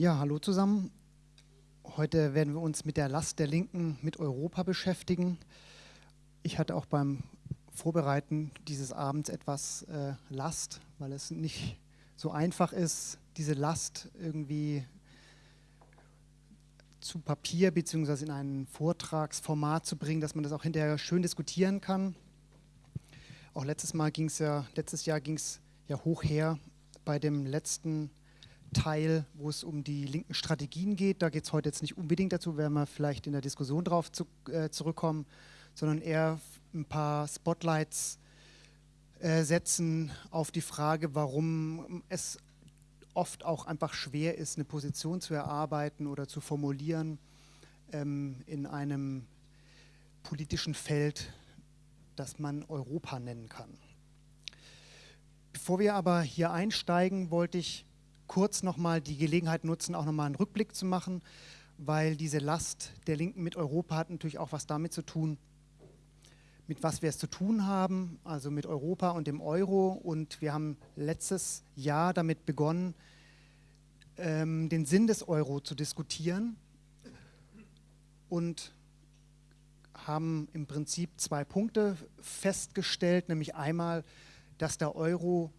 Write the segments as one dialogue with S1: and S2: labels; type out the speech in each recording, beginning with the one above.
S1: Ja, hallo zusammen. Heute werden wir uns mit der Last der Linken mit Europa beschäftigen. Ich hatte auch beim Vorbereiten dieses Abends etwas äh, Last, weil es nicht so einfach ist, diese Last irgendwie zu Papier bzw. in ein Vortragsformat zu bringen, dass man das auch hinterher schön diskutieren kann. Auch letztes Mal ging es ja, letztes Jahr ging es ja hoch her bei dem letzten Teil, wo es um die linken Strategien geht. Da geht es heute jetzt nicht unbedingt dazu, werden wir vielleicht in der Diskussion darauf zu, äh, zurückkommen, sondern eher ein paar Spotlights äh, setzen auf die Frage, warum es oft auch einfach schwer ist, eine Position zu erarbeiten oder zu formulieren ähm, in einem politischen Feld, das man Europa nennen kann. Bevor wir aber hier einsteigen, wollte ich kurz nochmal die Gelegenheit nutzen, auch nochmal einen Rückblick zu machen, weil diese Last der Linken mit Europa hat natürlich auch was damit zu tun, mit was wir es zu tun haben, also mit Europa und dem Euro. Und wir haben letztes Jahr damit begonnen, ähm, den Sinn des Euro zu diskutieren und haben im Prinzip zwei Punkte festgestellt, nämlich einmal, dass der Euro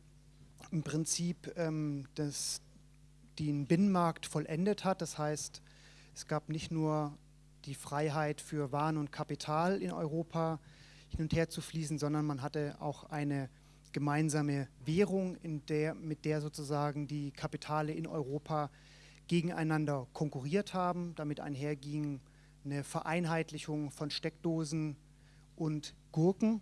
S1: im Prinzip ähm, das, den Binnenmarkt vollendet hat. Das heißt, es gab nicht nur die Freiheit für Waren und Kapital in Europa hin und her zu fließen, sondern man hatte auch eine gemeinsame Währung, der, mit der sozusagen die Kapitale in Europa gegeneinander konkurriert haben. Damit einherging eine Vereinheitlichung von Steckdosen und Gurken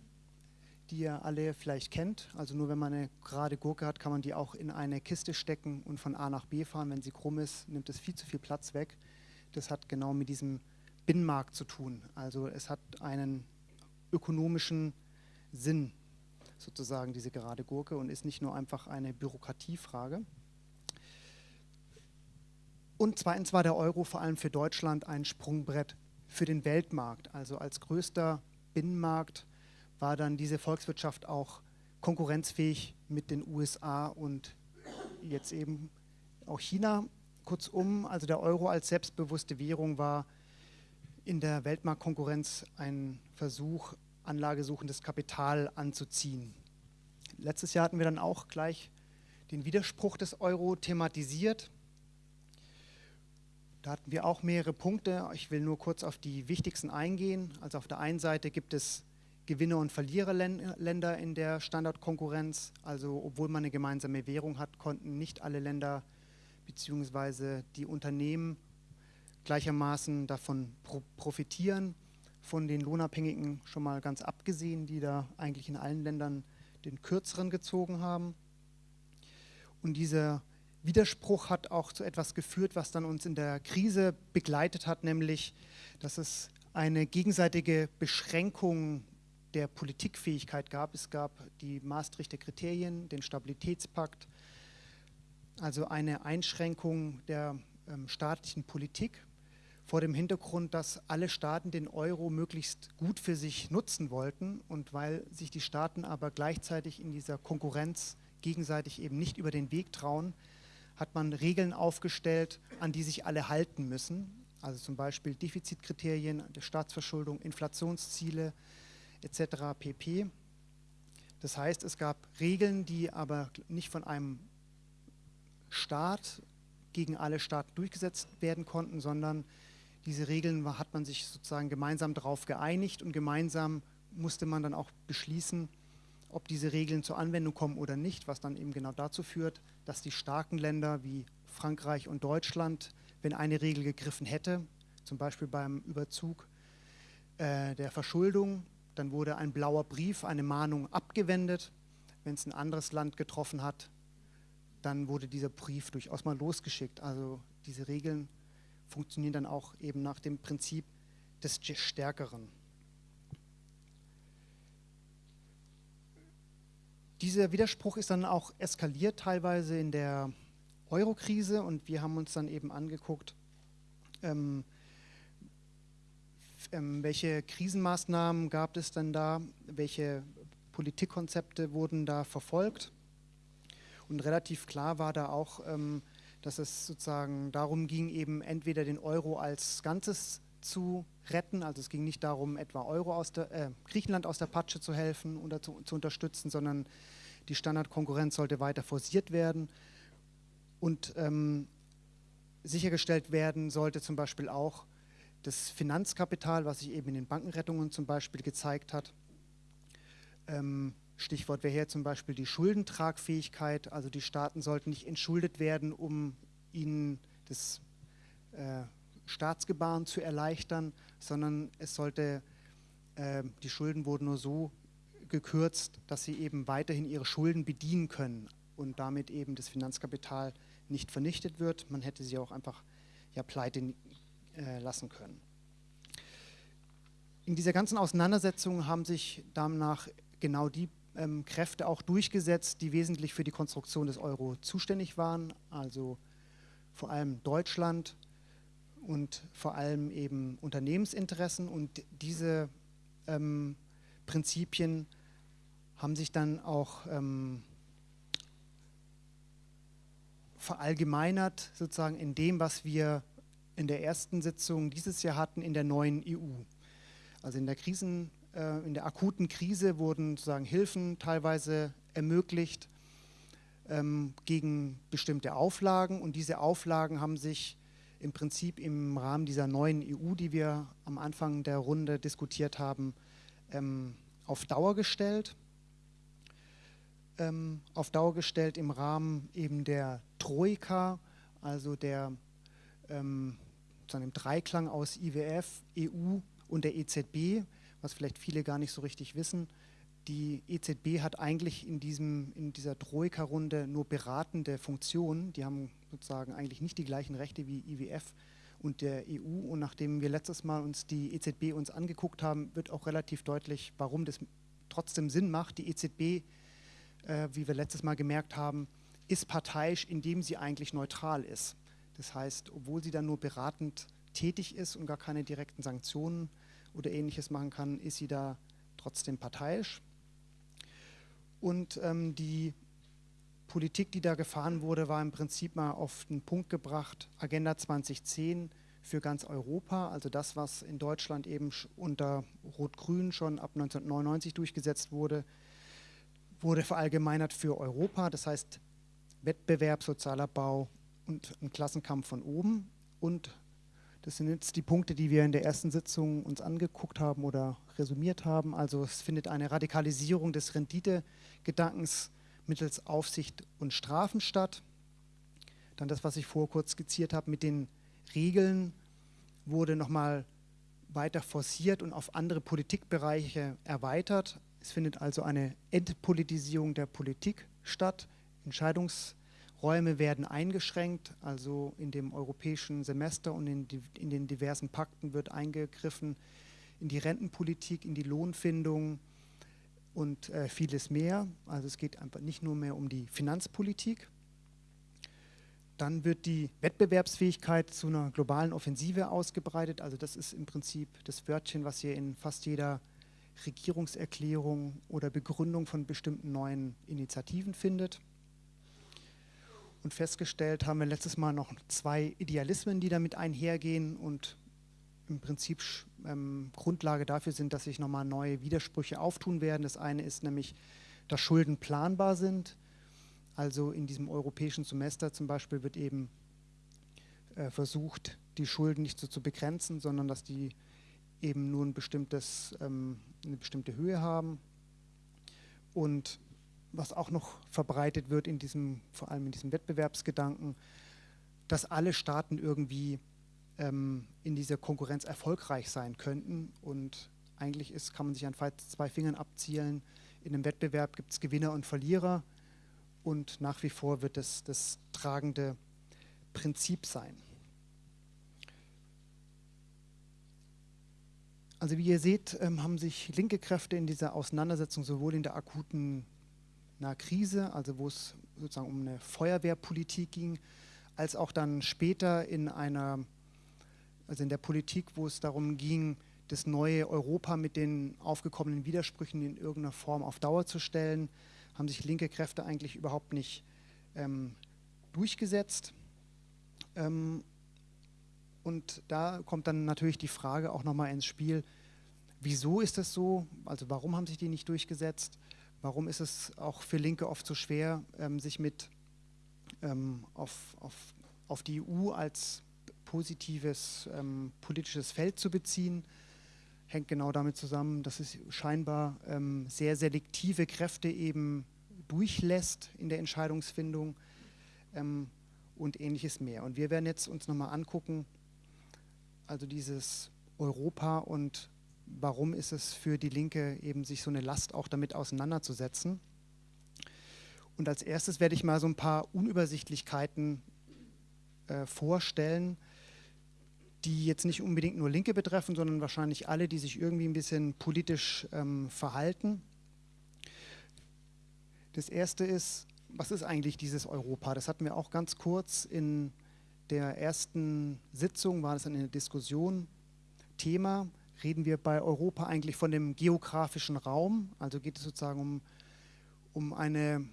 S1: die ihr alle vielleicht kennt. Also nur wenn man eine gerade Gurke hat, kann man die auch in eine Kiste stecken und von A nach B fahren. Wenn sie krumm ist, nimmt es viel zu viel Platz weg. Das hat genau mit diesem Binnenmarkt zu tun. Also es hat einen ökonomischen Sinn, sozusagen diese gerade Gurke und ist nicht nur einfach eine Bürokratiefrage. Und zweitens war der Euro vor allem für Deutschland ein Sprungbrett für den Weltmarkt. Also als größter Binnenmarkt war dann diese Volkswirtschaft auch konkurrenzfähig mit den USA und jetzt eben auch China. Kurzum, also der Euro als selbstbewusste Währung war in der Weltmarktkonkurrenz ein Versuch, anlagesuchendes Kapital anzuziehen. Letztes Jahr hatten wir dann auch gleich den Widerspruch des Euro thematisiert. Da hatten wir auch mehrere Punkte. Ich will nur kurz auf die wichtigsten eingehen. Also auf der einen Seite gibt es Gewinner- und Verliererländer in der Standardkonkurrenz. Also obwohl man eine gemeinsame Währung hat, konnten nicht alle Länder bzw. die Unternehmen gleichermaßen davon profitieren. Von den Lohnabhängigen schon mal ganz abgesehen, die da eigentlich in allen Ländern den kürzeren gezogen haben. Und dieser Widerspruch hat auch zu etwas geführt, was dann uns in der Krise begleitet hat, nämlich dass es eine gegenseitige Beschränkung der Politikfähigkeit gab. Es gab die Maastrichter Kriterien, den Stabilitätspakt, also eine Einschränkung der ähm, staatlichen Politik vor dem Hintergrund, dass alle Staaten den Euro möglichst gut für sich nutzen wollten und weil sich die Staaten aber gleichzeitig in dieser Konkurrenz gegenseitig eben nicht über den Weg trauen, hat man Regeln aufgestellt, an die sich alle halten müssen. Also zum Beispiel Defizitkriterien Staatsverschuldung, Inflationsziele, etc. pp. Das heißt, es gab Regeln, die aber nicht von einem Staat gegen alle Staaten durchgesetzt werden konnten, sondern diese Regeln hat man sich sozusagen gemeinsam darauf geeinigt und gemeinsam musste man dann auch beschließen, ob diese Regeln zur Anwendung kommen oder nicht, was dann eben genau dazu führt, dass die starken Länder wie Frankreich und Deutschland, wenn eine Regel gegriffen hätte, zum Beispiel beim Überzug äh, der Verschuldung, dann wurde ein blauer Brief, eine Mahnung abgewendet. Wenn es ein anderes Land getroffen hat, dann wurde dieser Brief durchaus mal losgeschickt. Also diese Regeln funktionieren dann auch eben nach dem Prinzip des Stärkeren. Dieser Widerspruch ist dann auch eskaliert teilweise in der Euro-Krise und wir haben uns dann eben angeguckt, ähm, welche Krisenmaßnahmen gab es denn da? Welche Politikkonzepte wurden da verfolgt? Und relativ klar war da auch, ähm, dass es sozusagen darum ging, eben entweder den Euro als Ganzes zu retten, also es ging nicht darum, etwa Euro aus der, äh, Griechenland aus der Patsche zu helfen oder zu, zu unterstützen, sondern die Standardkonkurrenz sollte weiter forciert werden und ähm, sichergestellt werden sollte zum Beispiel auch das Finanzkapital, was sich eben in den Bankenrettungen zum Beispiel gezeigt hat. Ähm, Stichwort wäre hier zum Beispiel die Schuldentragfähigkeit. Also die Staaten sollten nicht entschuldet werden, um ihnen das äh, Staatsgebaren zu erleichtern, sondern es sollte, äh, die Schulden wurden nur so gekürzt, dass sie eben weiterhin ihre Schulden bedienen können und damit eben das Finanzkapital nicht vernichtet wird. Man hätte sie auch einfach ja, pleite lassen können. In dieser ganzen Auseinandersetzung haben sich danach genau die ähm, Kräfte auch durchgesetzt, die wesentlich für die Konstruktion des Euro zuständig waren, also vor allem Deutschland und vor allem eben Unternehmensinteressen. Und diese ähm, Prinzipien haben sich dann auch ähm, verallgemeinert, sozusagen in dem, was wir in der ersten Sitzung dieses Jahr hatten in der neuen EU. Also in der Krisen äh, in der akuten Krise wurden sozusagen Hilfen teilweise ermöglicht ähm, gegen bestimmte Auflagen und diese Auflagen haben sich im Prinzip im Rahmen dieser neuen EU, die wir am Anfang der Runde diskutiert haben, ähm, auf Dauer gestellt. Ähm, auf Dauer gestellt im Rahmen eben der Troika, also der ähm, dem Dreiklang aus IWF, EU und der EZB, was vielleicht viele gar nicht so richtig wissen. Die EZB hat eigentlich in, diesem, in dieser Troika-Runde nur beratende Funktionen. Die haben sozusagen eigentlich nicht die gleichen Rechte wie IWF und der EU. Und nachdem wir letztes Mal uns die EZB uns angeguckt haben, wird auch relativ deutlich, warum das trotzdem Sinn macht. Die EZB, äh, wie wir letztes Mal gemerkt haben, ist parteiisch, indem sie eigentlich neutral ist. Das heißt, obwohl sie dann nur beratend tätig ist und gar keine direkten Sanktionen oder ähnliches machen kann, ist sie da trotzdem parteiisch. Und ähm, die Politik, die da gefahren wurde, war im Prinzip mal auf den Punkt gebracht, Agenda 2010 für ganz Europa, also das, was in Deutschland eben unter Rot-Grün schon ab 1999 durchgesetzt wurde, wurde verallgemeinert für Europa, das heißt Wettbewerb, sozialer Bau und ein Klassenkampf von oben und das sind jetzt die Punkte, die wir in der ersten Sitzung uns angeguckt haben oder resümiert haben. Also es findet eine Radikalisierung des Renditegedankens mittels Aufsicht und Strafen statt. Dann das, was ich vorher kurz skizziert habe mit den Regeln, wurde nochmal weiter forciert und auf andere Politikbereiche erweitert. Es findet also eine Entpolitisierung der Politik statt. Entscheidungs Räume werden eingeschränkt, also in dem europäischen Semester und in, die, in, den diversen Pakten wird eingegriffen in die Rentenpolitik, in die Lohnfindung und äh, vieles mehr. Also es geht einfach nicht nur mehr um die Finanzpolitik. Dann wird die Wettbewerbsfähigkeit zu einer globalen Offensive ausgebreitet. Also das ist im Prinzip das Wörtchen, was ihr in fast jeder Regierungserklärung oder Begründung von bestimmten neuen Initiativen findet. Und festgestellt haben wir letztes Mal noch zwei Idealismen, die damit einhergehen und im Prinzip ähm, Grundlage dafür sind, dass sich nochmal neue Widersprüche auftun werden. Das eine ist nämlich, dass Schulden planbar sind. Also in diesem europäischen Semester zum Beispiel wird eben äh, versucht, die Schulden nicht so zu begrenzen, sondern dass die eben nur ein bestimmtes, ähm, eine bestimmte Höhe haben. Und was auch noch verbreitet wird in diesem, vor allem in diesem Wettbewerbsgedanken, dass alle Staaten irgendwie ähm, in dieser Konkurrenz erfolgreich sein könnten. Und eigentlich ist, kann man sich an zwei Fingern abzielen. In einem Wettbewerb gibt es Gewinner und Verlierer und nach wie vor wird es das tragende Prinzip sein. Also wie ihr seht, ähm, haben sich linke Kräfte in dieser Auseinandersetzung sowohl in der akuten einer Krise, also wo es sozusagen um eine Feuerwehrpolitik ging, als auch dann später in einer, also in der Politik, wo es darum ging, das neue Europa mit den aufgekommenen Widersprüchen in irgendeiner Form auf Dauer zu stellen, haben sich linke Kräfte eigentlich überhaupt nicht ähm, durchgesetzt. Ähm, und da kommt dann natürlich die Frage auch nochmal ins Spiel, wieso ist das so? Also warum haben sich die nicht durchgesetzt? Warum ist es auch für Linke oft so schwer, ähm, sich mit ähm, auf, auf, auf die EU als positives ähm, politisches Feld zu beziehen? Hängt genau damit zusammen, dass es scheinbar ähm, sehr selektive Kräfte eben durchlässt in der Entscheidungsfindung ähm, und ähnliches mehr. Und wir werden jetzt uns nochmal angucken, also dieses Europa und warum ist es für die Linke eben sich so eine Last auch damit auseinanderzusetzen. Und als erstes werde ich mal so ein paar Unübersichtlichkeiten äh, vorstellen, die jetzt nicht unbedingt nur Linke betreffen, sondern wahrscheinlich alle, die sich irgendwie ein bisschen politisch ähm, verhalten. Das erste ist, was ist eigentlich dieses Europa? Das hatten wir auch ganz kurz in der ersten Sitzung war das eine Diskussion. Thema, reden wir bei Europa eigentlich von dem geografischen Raum, also geht es sozusagen um, um eine,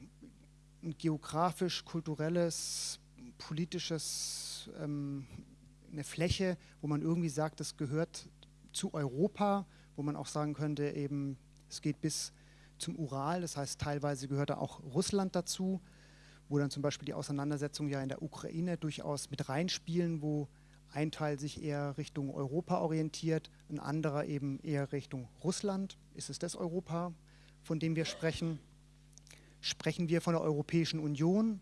S1: ein geografisch-kulturelles, politisches, ähm, eine Fläche, wo man irgendwie sagt, das gehört zu Europa, wo man auch sagen könnte, eben, es geht bis zum Ural, das heißt teilweise gehört da auch Russland dazu wo dann zum Beispiel die Auseinandersetzungen ja in der Ukraine durchaus mit reinspielen, wo ein Teil sich eher Richtung Europa orientiert, ein anderer eben eher Richtung Russland. Ist es das Europa, von dem wir sprechen? Sprechen wir von der Europäischen Union,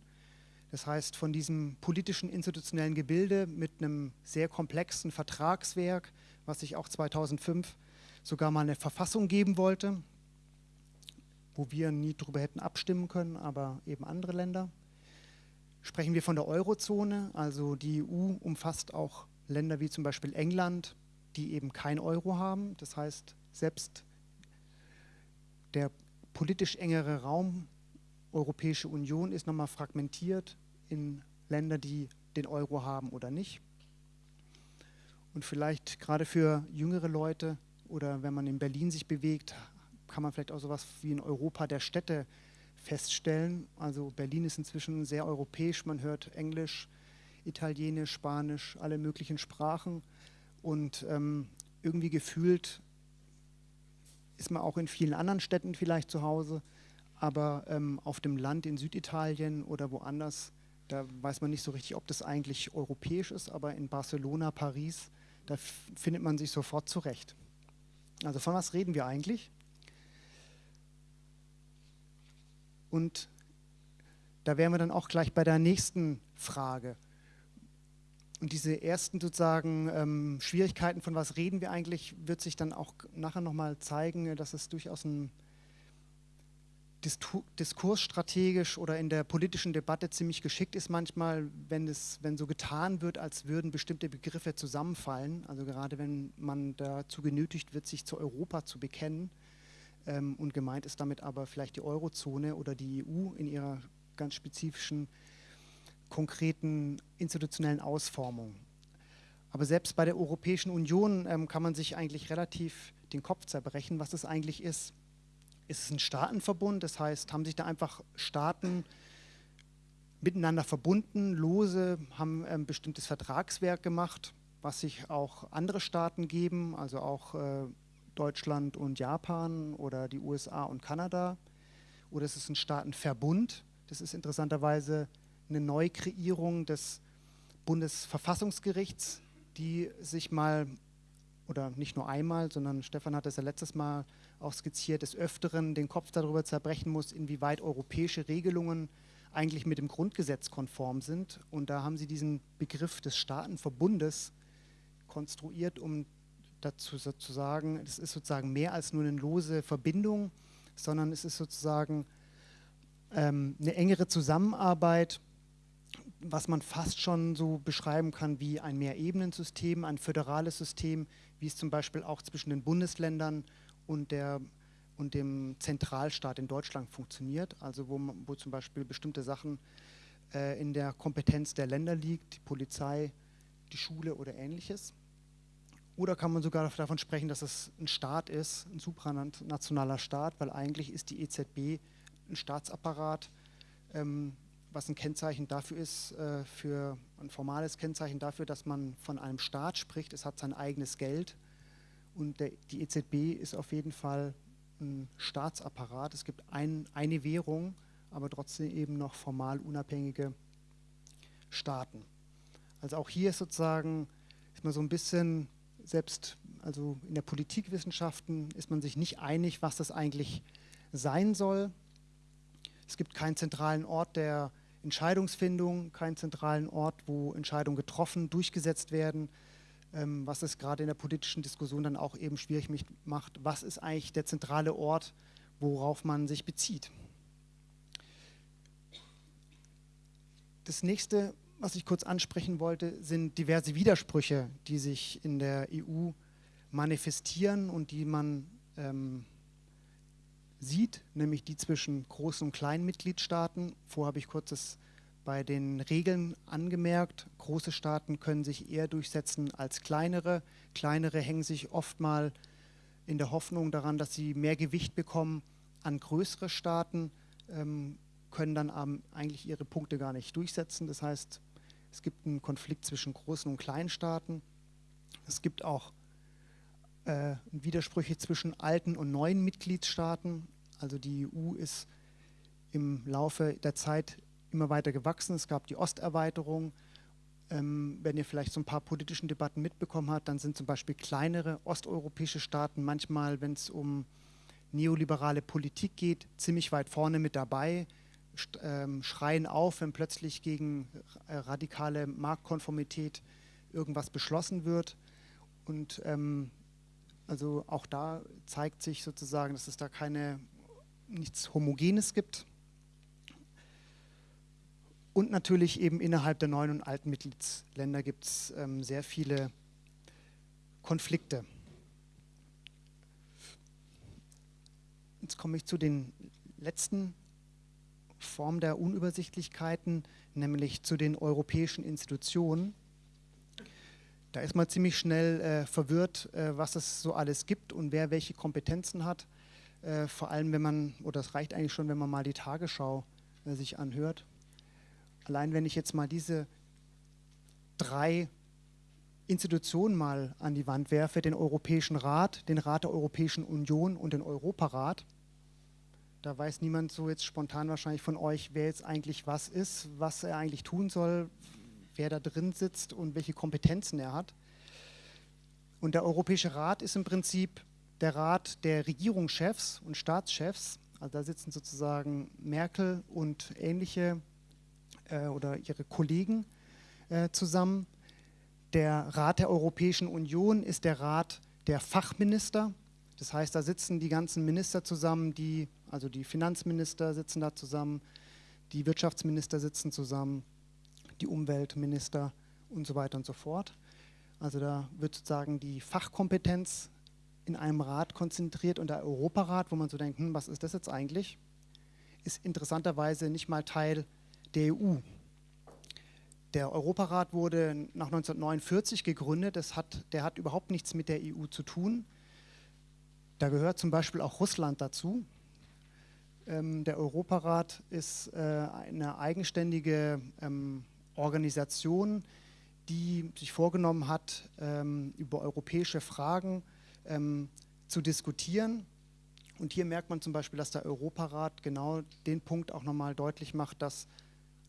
S1: das heißt von diesem politischen institutionellen Gebilde mit einem sehr komplexen Vertragswerk, was sich auch 2005 sogar mal eine Verfassung geben wollte, wo wir nie darüber hätten abstimmen können, aber eben andere Länder. Sprechen wir von der Eurozone, also die EU umfasst auch Länder wie zum Beispiel England, die eben kein Euro haben. Das heißt, selbst der politisch engere Raum Europäische Union ist nochmal fragmentiert in Länder, die den Euro haben oder nicht. Und vielleicht gerade für jüngere Leute oder wenn man in Berlin sich bewegt, kann man vielleicht auch sowas wie ein Europa der Städte feststellen. Also Berlin ist inzwischen sehr europäisch, man hört Englisch, Italienisch, Spanisch, alle möglichen Sprachen und ähm, irgendwie gefühlt ist man auch in vielen anderen Städten vielleicht zu Hause, aber ähm, auf dem Land in Süditalien oder woanders, da weiß man nicht so richtig, ob das eigentlich europäisch ist, aber in Barcelona, Paris, da findet man sich sofort zurecht. Also von was reden wir eigentlich? Und da wären wir dann auch gleich bei der nächsten Frage. Und diese ersten sozusagen ähm, Schwierigkeiten, von was reden wir eigentlich, wird sich dann auch nachher nochmal zeigen, dass es durchaus ein diskursstrategisch oder in der politischen Debatte ziemlich geschickt ist manchmal, wenn, es, wenn so getan wird, als würden bestimmte Begriffe zusammenfallen. Also gerade wenn man dazu genötigt wird, sich zu Europa zu bekennen ähm, und gemeint ist damit aber vielleicht die Eurozone oder die EU in ihrer ganz spezifischen, konkreten institutionellen Ausformung. Aber selbst bei der Europäischen Union ähm, kann man sich eigentlich relativ den Kopf zerbrechen, was es eigentlich ist. Ist es ein Staatenverbund? Das heißt, haben sich da einfach Staaten miteinander verbunden, lose, haben ein ähm, bestimmtes Vertragswerk gemacht, was sich auch andere Staaten geben, also auch äh, Deutschland und Japan oder die USA und Kanada. Oder es ist ein Staatenverbund. Das ist interessanterweise eine Neukreierung des Bundesverfassungsgerichts, die sich mal, oder nicht nur einmal, sondern Stefan hat das ja letztes Mal auch skizziert, des Öfteren den Kopf darüber zerbrechen muss, inwieweit europäische Regelungen eigentlich mit dem Grundgesetz konform sind. Und da haben sie diesen Begriff des Staatenverbundes konstruiert, um dazu zu sagen, es ist sozusagen mehr als nur eine lose Verbindung, sondern es ist sozusagen ähm, eine engere Zusammenarbeit, was man fast schon so beschreiben kann wie ein Mehrebenensystem, ein föderales System, wie es zum Beispiel auch zwischen den Bundesländern und, der, und dem Zentralstaat in Deutschland funktioniert, also wo, wo zum Beispiel bestimmte Sachen äh, in der Kompetenz der Länder liegt, die Polizei, die Schule oder ähnliches. Oder kann man sogar davon sprechen, dass es ein Staat ist, ein supranationaler Staat, weil eigentlich ist die EZB ein Staatsapparat, ähm, was ein Kennzeichen dafür ist, äh, für ein formales Kennzeichen dafür, dass man von einem Staat spricht. Es hat sein eigenes Geld und der, die EZB ist auf jeden Fall ein Staatsapparat. Es gibt ein, eine Währung, aber trotzdem eben noch formal unabhängige Staaten. Also auch hier ist sozusagen, ist man so ein bisschen, selbst also in der Politikwissenschaften ist man sich nicht einig, was das eigentlich sein soll. Es gibt keinen zentralen Ort der Entscheidungsfindung, keinen zentralen Ort, wo Entscheidungen getroffen, durchgesetzt werden, ähm, was es gerade in der politischen Diskussion dann auch eben schwierig macht. Was ist eigentlich der zentrale Ort, worauf man sich bezieht? Das nächste, was ich kurz ansprechen wollte, sind diverse Widersprüche, die sich in der EU manifestieren und die man ähm, sieht, nämlich die zwischen großen und kleinen Mitgliedstaaten. Vorher habe ich kurz das bei den Regeln angemerkt. Große Staaten können sich eher durchsetzen als kleinere. Kleinere hängen sich oft mal in der Hoffnung daran, dass sie mehr Gewicht bekommen an größere Staaten, ähm, können dann eigentlich ihre Punkte gar nicht durchsetzen. Das heißt, es gibt einen Konflikt zwischen großen und kleinen Staaten. Es gibt auch äh, Widersprüche zwischen alten und neuen Mitgliedstaaten. Also die EU ist im Laufe der Zeit immer weiter gewachsen. Es gab die Osterweiterung. Ähm, wenn ihr vielleicht so ein paar politischen Debatten mitbekommen habt, dann sind zum Beispiel kleinere osteuropäische Staaten manchmal, wenn es um neoliberale Politik geht, ziemlich weit vorne mit dabei, schreien auf, wenn plötzlich gegen äh, radikale Marktkonformität irgendwas beschlossen wird. Und ähm, also auch da zeigt sich sozusagen, dass es da keine nichts Homogenes gibt. Und natürlich eben innerhalb der neuen und alten Mitgliedsländer gibt es ähm, sehr viele Konflikte. Jetzt komme ich zu den letzten Formen der Unübersichtlichkeiten, nämlich zu den europäischen Institutionen. Da ist man ziemlich schnell äh, verwirrt, äh, was es so alles gibt und wer welche Kompetenzen hat. Äh, vor allem, wenn man, oder es reicht eigentlich schon, wenn man mal die Tagesschau äh, sich anhört. Allein wenn ich jetzt mal diese drei Institutionen mal an die Wand werfe, den Europäischen Rat, den Rat der Europäischen Union und den Europarat, da weiß niemand so jetzt spontan wahrscheinlich von euch, wer jetzt eigentlich was ist, was er eigentlich tun soll, wer da drin sitzt und welche Kompetenzen er hat. Und der Europäische Rat ist im Prinzip der Rat der Regierungschefs und Staatschefs. Also da sitzen sozusagen Merkel und ähnliche äh, oder ihre Kollegen äh, zusammen. Der Rat der Europäischen Union ist der Rat der Fachminister. Das heißt, da sitzen die ganzen Minister zusammen, die, also die Finanzminister sitzen da zusammen, die Wirtschaftsminister sitzen zusammen, die Umweltminister und so weiter und so fort. Also da wird sozusagen die Fachkompetenz in einem Rat konzentriert und der Europarat, wo man so denkt, hm, was ist das jetzt eigentlich, ist interessanterweise nicht mal Teil der EU. Der Europarat wurde nach 1949 gegründet, das hat, der hat überhaupt nichts mit der EU zu tun. Da gehört zum Beispiel auch Russland dazu. Ähm, der Europarat ist äh, eine eigenständige ähm, Organisation, die sich vorgenommen hat, ähm, über europäische Fragen zu diskutieren. Und hier merkt man zum Beispiel, dass der Europarat genau den Punkt auch nochmal deutlich macht, dass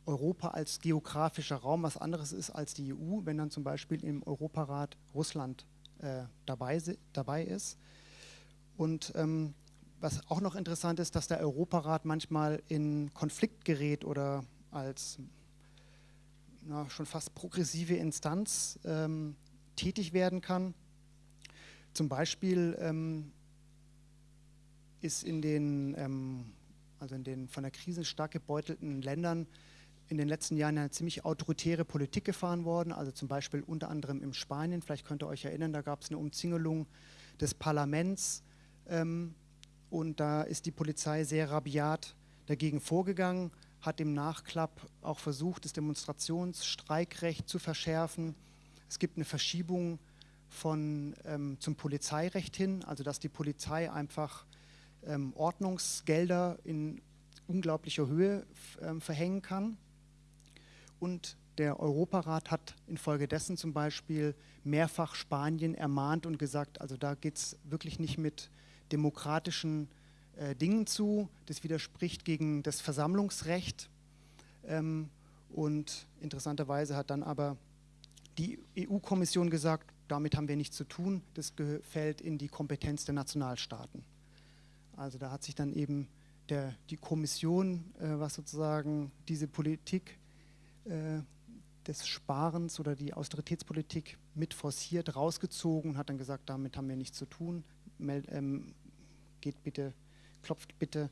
S1: Europa als geografischer Raum was anderes ist als die EU, wenn dann zum Beispiel im Europarat Russland äh, dabei, dabei ist. Und ähm, was auch noch interessant ist, dass der Europarat manchmal in Konflikt gerät oder als na, schon fast progressive Instanz ähm, tätig werden kann. Zum Beispiel ähm, ist in den, ähm, also in den von der Krise stark gebeutelten Ländern in den letzten Jahren eine ziemlich autoritäre Politik gefahren worden, also zum Beispiel unter anderem in Spanien, vielleicht könnt ihr euch erinnern, da gab es eine Umzingelung des Parlaments ähm, und da ist die Polizei sehr rabiat dagegen vorgegangen hat im Nachklapp auch versucht, das Demonstrationsstreikrecht zu verschärfen. Es gibt eine Verschiebung von, ähm, zum Polizeirecht hin, also dass die Polizei einfach ähm, Ordnungsgelder in unglaublicher Höhe ähm, verhängen kann. Und der Europarat hat infolgedessen zum Beispiel mehrfach Spanien ermahnt und gesagt, also da geht es wirklich nicht mit demokratischen äh, Dingen zu. Das widerspricht gegen das Versammlungsrecht. Ähm, und interessanterweise hat dann aber die EU-Kommission gesagt, damit haben wir nichts zu tun, das fällt in die Kompetenz der Nationalstaaten. Also da hat sich dann eben der, die Kommission, äh, was sozusagen diese Politik äh, des Sparens oder die Austeritätspolitik mit forciert, rausgezogen und hat dann gesagt, damit haben wir nichts zu tun, Meld, ähm, geht bitte, klopft bitte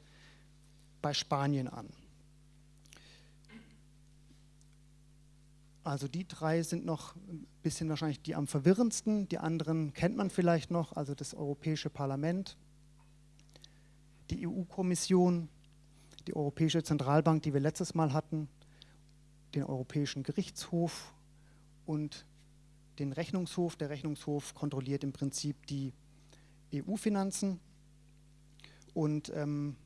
S1: bei Spanien an. Also die drei sind noch ein bisschen wahrscheinlich die am verwirrendsten. Die anderen kennt man vielleicht noch, also das Europäische Parlament, die EU-Kommission, die Europäische Zentralbank, die wir letztes Mal hatten, den Europäischen Gerichtshof und den Rechnungshof. Der Rechnungshof kontrolliert im Prinzip die EU-Finanzen. Und ähm,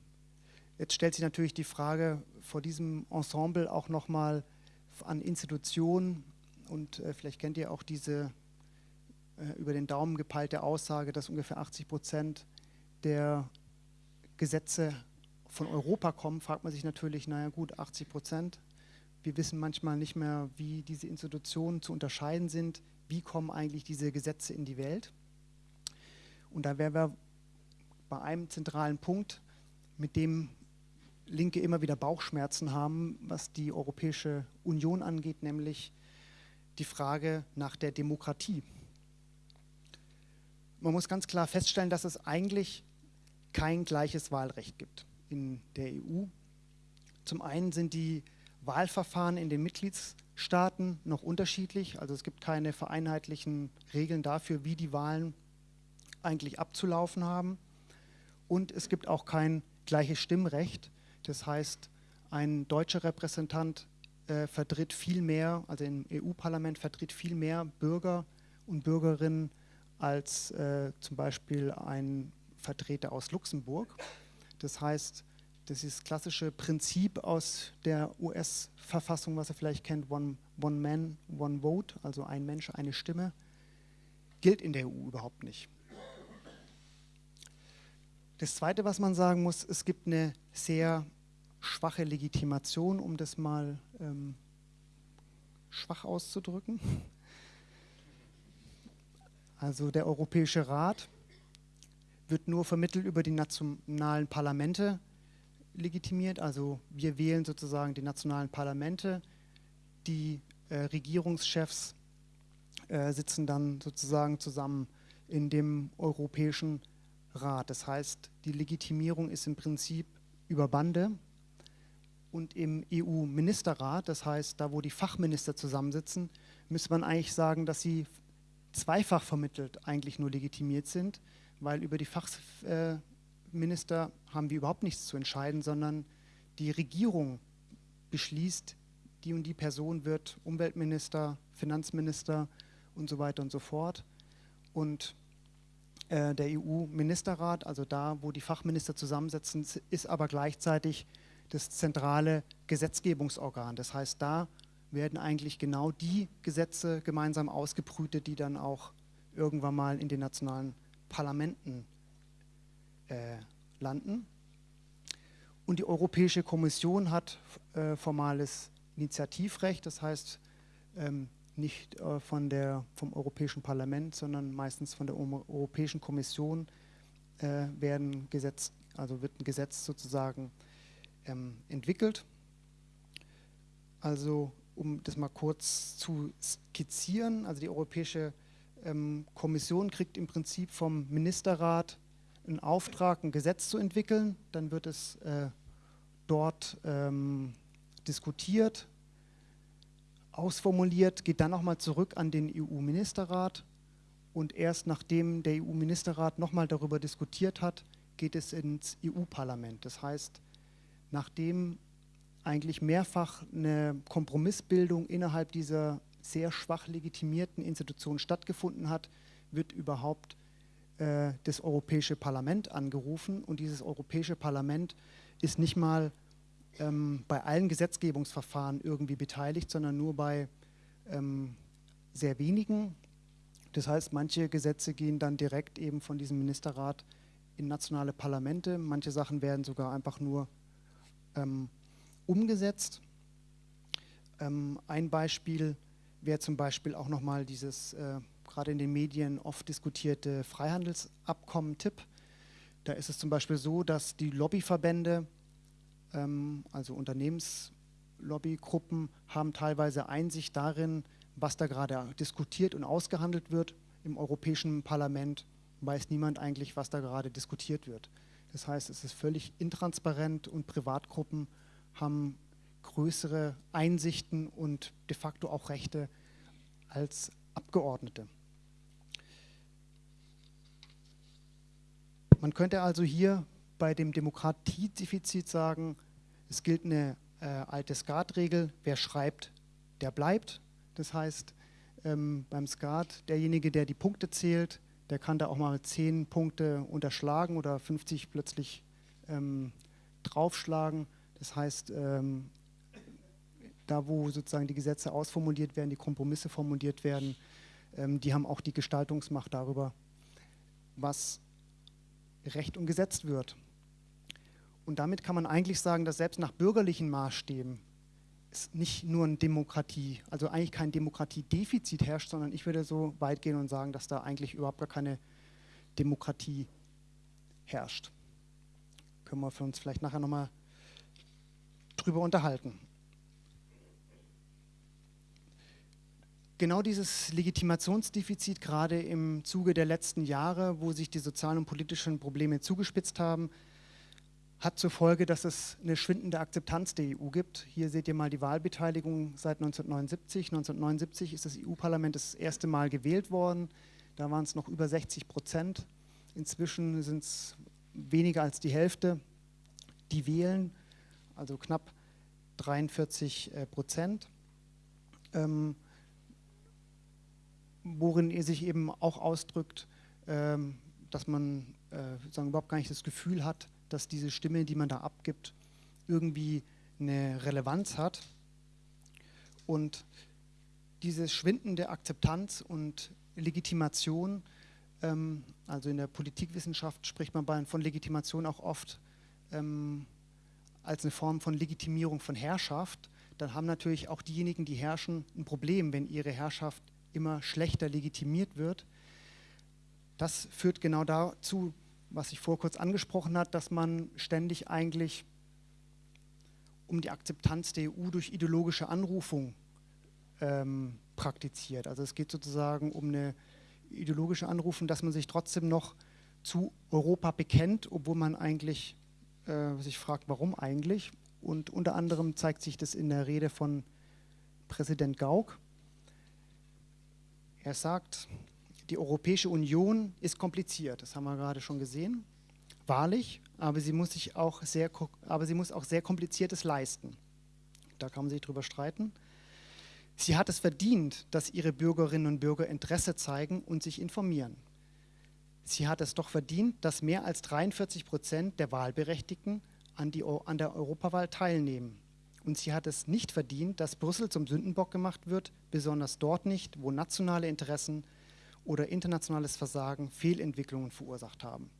S1: jetzt stellt sich natürlich die Frage vor diesem Ensemble auch nochmal, an Institutionen und äh, vielleicht kennt ihr auch diese äh, über den Daumen gepeilte Aussage, dass ungefähr 80 Prozent der Gesetze von Europa kommen, fragt man sich natürlich, naja gut, 80 Prozent. Wir wissen manchmal nicht mehr, wie diese Institutionen zu unterscheiden sind, wie kommen eigentlich diese Gesetze in die Welt. Und da wären wir bei einem zentralen Punkt, mit dem Linke immer wieder Bauchschmerzen haben, was die Europäische Union angeht, nämlich die Frage nach der Demokratie. Man muss ganz klar feststellen, dass es eigentlich kein gleiches Wahlrecht gibt in der EU. Zum einen sind die Wahlverfahren in den Mitgliedstaaten noch unterschiedlich. Also es gibt keine vereinheitlichen Regeln dafür, wie die Wahlen eigentlich abzulaufen haben. Und es gibt auch kein gleiches Stimmrecht. Das heißt, ein deutscher Repräsentant äh, vertritt viel mehr, also im EU-Parlament vertritt viel mehr Bürger und Bürgerinnen als äh, zum Beispiel ein Vertreter aus Luxemburg. Das heißt, das ist das klassische Prinzip aus der US-Verfassung, was ihr vielleicht kennt, One, one Man, One Vote, also ein Mensch, eine Stimme, gilt in der EU überhaupt nicht. Das Zweite, was man sagen muss, es gibt eine sehr schwache Legitimation, um das mal ähm, schwach auszudrücken. Also der Europäische Rat wird nur vermittelt über die nationalen Parlamente legitimiert. Also wir wählen sozusagen die nationalen Parlamente. Die äh, Regierungschefs äh, sitzen dann sozusagen zusammen in dem Europäischen Rat. Das heißt, die Legitimierung ist im Prinzip über Bande und im EU-Ministerrat, das heißt, da wo die Fachminister zusammensitzen, müsste man eigentlich sagen, dass sie zweifach vermittelt eigentlich nur legitimiert sind, weil über die Fachminister haben wir überhaupt nichts zu entscheiden, sondern die Regierung beschließt, die und die Person wird Umweltminister, Finanzminister und so weiter und so fort. Und äh, der EU-Ministerrat, also da, wo die Fachminister zusammensetzen, ist aber gleichzeitig das zentrale Gesetzgebungsorgan. Das heißt, da werden eigentlich genau die Gesetze gemeinsam ausgebrütet, die dann auch irgendwann mal in den nationalen Parlamenten äh, landen. Und die Europäische Kommission hat äh, formales Initiativrecht, das heißt ähm, nicht äh, von der, vom Europäischen Parlament, sondern meistens von der Europäischen Kommission äh, werden Gesetz, also wird ein Gesetz sozusagen ähm, entwickelt. Also um das mal kurz zu skizzieren, also die Europäische ähm, Kommission kriegt im Prinzip vom Ministerrat einen Auftrag, ein Gesetz zu entwickeln. Dann wird es äh, dort ähm, diskutiert, ausformuliert, geht dann nochmal zurück an den EU-Ministerrat und erst nachdem der EU-Ministerrat nochmal darüber diskutiert hat, geht es ins EU-Parlament. Das heißt, nachdem eigentlich mehrfach eine Kompromissbildung innerhalb dieser sehr schwach legitimierten Institution stattgefunden hat, wird überhaupt äh, das Europäische Parlament angerufen und dieses Europäische Parlament ist nicht mal ähm, bei allen Gesetzgebungsverfahren irgendwie beteiligt, sondern nur bei ähm, sehr wenigen. Das heißt, manche Gesetze gehen dann direkt eben von diesem Ministerrat in nationale Parlamente. Manche Sachen werden sogar einfach nur ähm, umgesetzt. Ähm, ein Beispiel wäre zum Beispiel auch nochmal dieses äh, gerade in den Medien oft diskutierte Freihandelsabkommen-Tipp. Da ist es zum Beispiel so, dass die Lobbyverbände, also Unternehmenslobbygruppen, haben teilweise Einsicht darin, was da gerade diskutiert und ausgehandelt wird im Europäischen Parlament, weiß niemand eigentlich, was da gerade diskutiert wird. Das heißt, es ist völlig intransparent und Privatgruppen haben größere Einsichten und de facto auch Rechte als Abgeordnete. Man könnte also hier bei dem Demokratiedefizit sagen, es gilt eine äh, alte Skatregel, wer schreibt, der bleibt. Das heißt, ähm, beim Skat, derjenige, der die Punkte zählt, der kann da auch mal 10 Punkte unterschlagen oder 50 plötzlich ähm, draufschlagen. Das heißt, ähm, da wo sozusagen die Gesetze ausformuliert werden, die Kompromisse formuliert werden, ähm, die haben auch die Gestaltungsmacht darüber, was Recht und gesetzt wird. Und damit kann man eigentlich sagen, dass selbst nach bürgerlichen Maßstäben es nicht nur eine Demokratie, also eigentlich kein Demokratiedefizit herrscht, sondern ich würde so weit gehen und sagen, dass da eigentlich überhaupt gar keine Demokratie herrscht. Können wir für uns vielleicht nachher nochmal drüber unterhalten. Genau dieses Legitimationsdefizit, gerade im Zuge der letzten Jahre, wo sich die sozialen und politischen Probleme zugespitzt haben, hat zur Folge, dass es eine schwindende Akzeptanz der EU gibt. Hier seht ihr mal die Wahlbeteiligung seit 1979. 1979 ist das EU-Parlament das erste Mal gewählt worden. Da waren es noch über 60 Prozent. Inzwischen sind es weniger als die Hälfte, die wählen, also knapp 43 äh, Prozent. Ähm, worin sich eben auch ausdrückt, ähm, dass man äh, überhaupt gar nicht das Gefühl hat, dass diese Stimme, die man da abgibt, irgendwie eine Relevanz hat. Und diese schwindende Akzeptanz und Legitimation, ähm, also in der Politikwissenschaft spricht man von Legitimation auch oft ähm, als eine Form von Legitimierung von Herrschaft, dann haben natürlich auch diejenigen, die herrschen, ein Problem, wenn ihre Herrschaft immer schlechter legitimiert wird. Das führt genau dazu, was ich vor kurz angesprochen habe, dass man ständig eigentlich um die Akzeptanz der EU durch ideologische Anrufung ähm, praktiziert. Also es geht sozusagen um eine ideologische Anrufung, dass man sich trotzdem noch zu Europa bekennt, obwohl man eigentlich äh, sich fragt, warum eigentlich. Und unter anderem zeigt sich das in der Rede von Präsident Gauck. Er sagt, die Europäische Union ist kompliziert, das haben wir gerade schon gesehen, wahrlich, aber sie muss, sich auch sehr, aber sie muss auch sehr Kompliziertes leisten. Da kann man sich drüber streiten. Sie hat es verdient, dass ihre Bürgerinnen und Bürger Interesse zeigen und sich informieren. Sie hat es doch verdient, dass mehr als 43 Prozent der Wahlberechtigten an, die, an der Europawahl teilnehmen. Und sie hat es nicht verdient, dass Brüssel zum Sündenbock gemacht wird, besonders dort nicht, wo nationale Interessen oder internationales Versagen Fehlentwicklungen verursacht haben.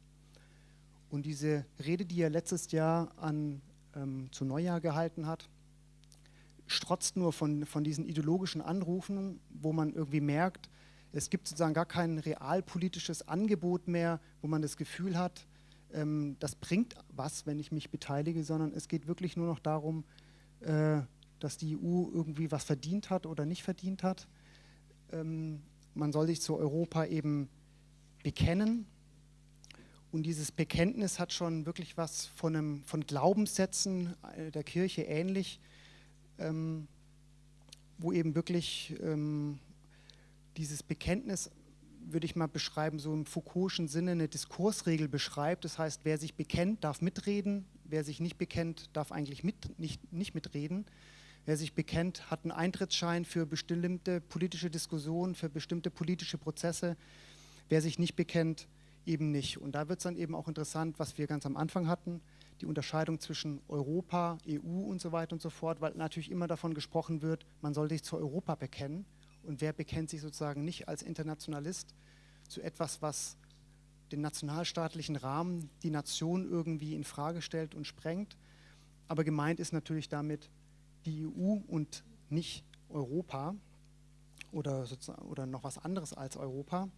S1: Und diese Rede, die er letztes Jahr an, ähm, zu Neujahr gehalten hat, strotzt nur von, von diesen ideologischen Anrufen, wo man irgendwie merkt, es gibt sozusagen gar kein realpolitisches Angebot mehr, wo man das Gefühl hat, ähm, das bringt was, wenn ich mich beteilige, sondern es geht wirklich nur noch darum, äh, dass die EU irgendwie was verdient hat oder nicht verdient hat. Ähm, man soll sich zu Europa eben bekennen. Und dieses Bekenntnis hat schon wirklich was von, einem, von Glaubenssätzen äh, der Kirche ähnlich, ähm, wo eben wirklich ähm, dieses Bekenntnis, würde ich mal beschreiben, so im Foucault'schen Sinne eine Diskursregel beschreibt. Das heißt, wer sich bekennt, darf mitreden, wer sich nicht bekennt, darf eigentlich mit, nicht, nicht mitreden. Wer sich bekennt, hat einen Eintrittsschein für bestimmte politische Diskussionen, für bestimmte politische Prozesse. Wer sich nicht bekennt, eben nicht. Und da wird es dann eben auch interessant, was wir ganz am Anfang hatten, die Unterscheidung zwischen Europa, EU und so weiter und so fort, weil natürlich immer davon gesprochen wird, man soll sich zu Europa bekennen. Und wer bekennt sich sozusagen nicht als Internationalist zu etwas, was den nationalstaatlichen Rahmen, die Nation irgendwie in Frage stellt und sprengt. Aber gemeint ist natürlich damit die EU und nicht Europa oder, oder noch was anderes als Europa.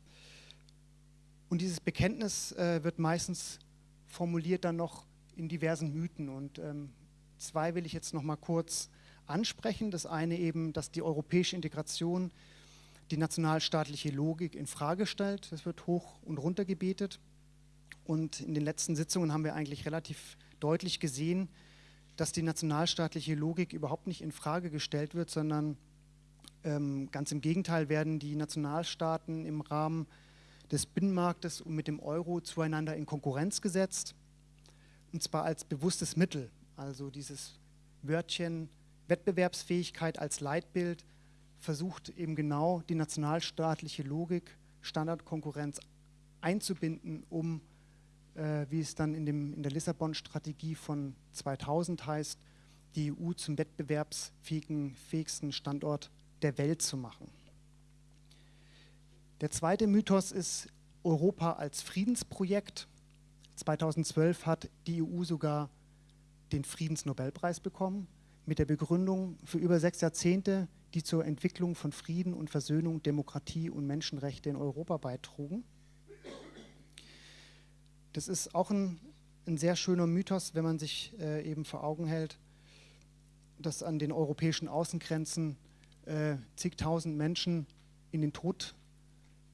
S1: Und dieses Bekenntnis äh, wird meistens formuliert dann noch in diversen Mythen. Und ähm, zwei will ich jetzt noch mal kurz ansprechen. Das eine eben, dass die europäische Integration die nationalstaatliche Logik in Frage stellt. Das wird hoch und runter gebetet. Und in den letzten Sitzungen haben wir eigentlich relativ deutlich gesehen, dass die nationalstaatliche Logik überhaupt nicht in Frage gestellt wird, sondern ähm, ganz im Gegenteil werden die Nationalstaaten im Rahmen des Binnenmarktes und mit dem Euro zueinander in Konkurrenz gesetzt. Und zwar als bewusstes Mittel. Also dieses Wörtchen Wettbewerbsfähigkeit als Leitbild versucht eben genau die nationalstaatliche Logik, Standardkonkurrenz einzubinden, um, äh, wie es dann in, dem, in der Lissabon-Strategie von 2000 heißt, die EU zum wettbewerbsfähigsten Standort der Welt zu machen. Der zweite Mythos ist Europa als Friedensprojekt. 2012 hat die EU sogar den Friedensnobelpreis bekommen mit der Begründung für über sechs Jahrzehnte, die zur Entwicklung von Frieden und Versöhnung, Demokratie und Menschenrechte in Europa beitrugen. Das ist auch ein, ein sehr schöner Mythos, wenn man sich äh, eben vor Augen hält, dass an den europäischen Außengrenzen äh, zigtausend Menschen in den Tod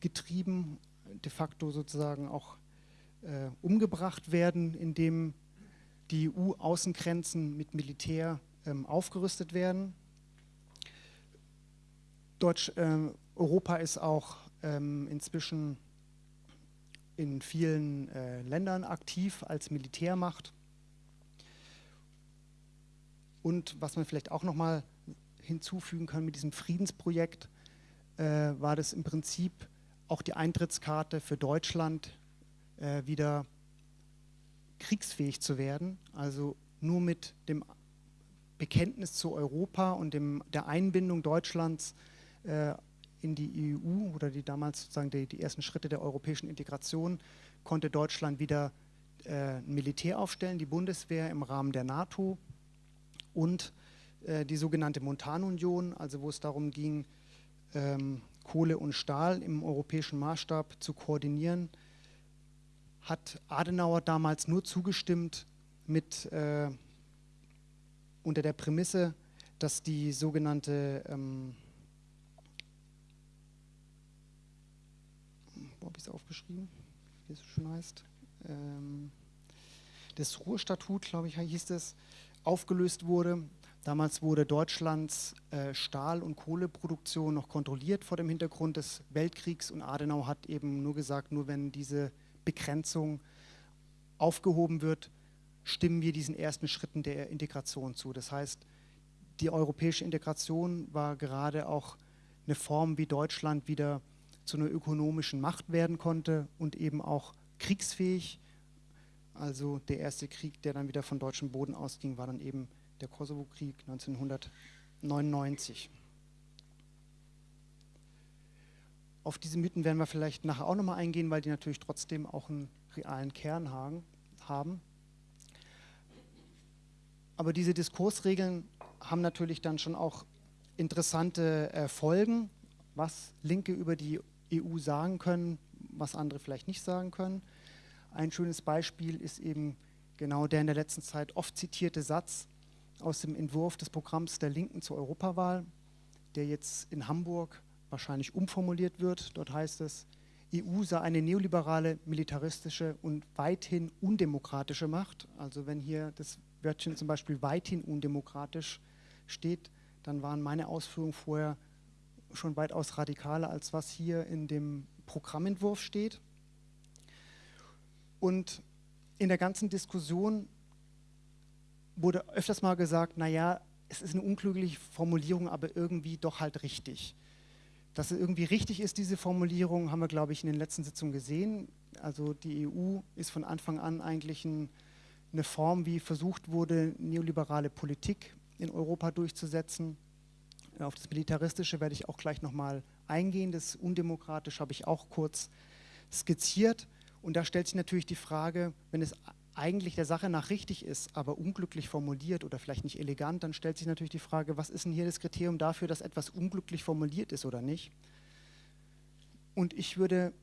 S1: getrieben, de facto sozusagen auch äh, umgebracht werden, indem die EU-Außengrenzen mit Militär ähm, aufgerüstet werden. Deutsch, äh, Europa ist auch ähm, inzwischen in vielen äh, Ländern aktiv als Militärmacht. Und was man vielleicht auch noch mal hinzufügen kann mit diesem Friedensprojekt, äh, war das im Prinzip auch die Eintrittskarte für Deutschland, äh, wieder kriegsfähig zu werden. Also nur mit dem Bekenntnis zu Europa und dem, der Einbindung Deutschlands äh, in die EU oder die damals sozusagen die, die, ersten Schritte der europäischen Integration konnte Deutschland wieder äh, ein Militär aufstellen, die Bundeswehr im Rahmen der NATO und äh, die sogenannte Montanunion, also wo es darum ging, ähm, Kohle und Stahl im europäischen Maßstab zu koordinieren, hat Adenauer damals nur zugestimmt mit äh, unter der Prämisse, dass die sogenannte ähm, wo habe ich es aufgeschrieben, wie es schon heißt, ähm, das Ruhrstatut, glaube ich, hieß es, aufgelöst wurde. Damals wurde Deutschlands äh, Stahl- und Kohleproduktion noch kontrolliert vor dem Hintergrund des Weltkriegs. Und Adenauer hat eben nur gesagt, nur wenn diese Begrenzung aufgehoben wird, stimmen wir diesen ersten Schritten der Integration zu. Das heißt, die europäische Integration war gerade auch eine Form, wie Deutschland wieder zu einer ökonomischen Macht werden konnte und eben auch kriegsfähig. Also der erste Krieg, der dann wieder von deutschem Boden ausging, war dann eben der Kosovo-Krieg 1999. Auf diese Mythen werden wir vielleicht nachher auch nochmal eingehen, weil die natürlich trotzdem auch einen realen Kern haben. Aber diese Diskursregeln haben natürlich dann schon auch interessante äh, Folgen, was Linke über die EU sagen können, was andere vielleicht nicht sagen können. Ein schönes Beispiel ist eben genau der in der letzten Zeit oft zitierte Satz, aus dem Entwurf des Programms der Linken zur Europawahl, der jetzt in Hamburg wahrscheinlich umformuliert wird. Dort heißt es, EU sei eine neoliberale, militaristische und weithin undemokratische Macht. Also wenn hier das Wörtchen zum Beispiel weithin undemokratisch steht, dann waren meine Ausführungen vorher schon weitaus radikaler, als was hier in dem Programmentwurf steht. Und in der ganzen Diskussion wurde öfters mal gesagt, naja, es ist eine unklügliche Formulierung, aber irgendwie doch halt richtig. Dass es irgendwie richtig ist, diese Formulierung, haben wir, glaube ich, in den letzten Sitzungen gesehen. Also die EU ist von Anfang an eigentlich ein eine Form, wie versucht wurde, neoliberale Politik in Europa durchzusetzen. Auf das Militaristische werde ich auch gleich nochmal eingehen. Das Undemokratische habe ich auch kurz skizziert. Und da stellt sich natürlich die Frage, wenn es eigentlich der Sache nach richtig ist, aber unglücklich formuliert oder vielleicht nicht elegant, dann stellt sich natürlich die Frage, was ist denn hier das Kriterium dafür, dass etwas unglücklich formuliert ist oder nicht? Und ich würde